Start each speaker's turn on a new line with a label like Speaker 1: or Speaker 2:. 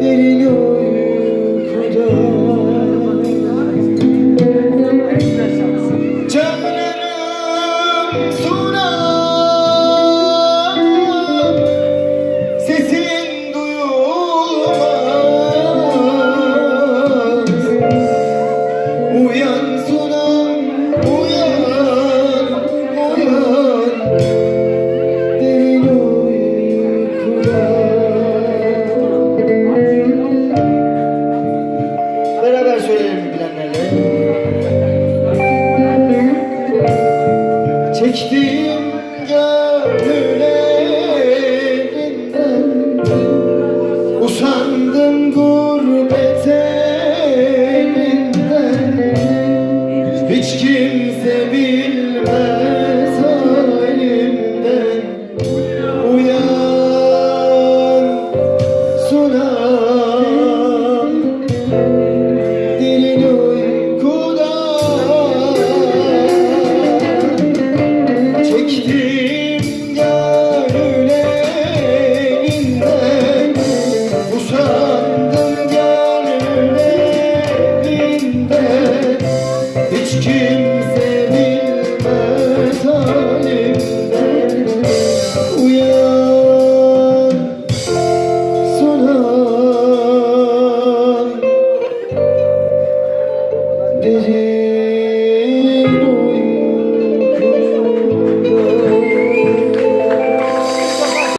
Speaker 1: перелет. Geçtim gönül elinden. Usandım gurbet elinden. Hiç kimse bilmez halimden. Uyan Sunan Geçtim gönül elinden Usandım gönül elinden Hiç kimse bilmez Uyan sonan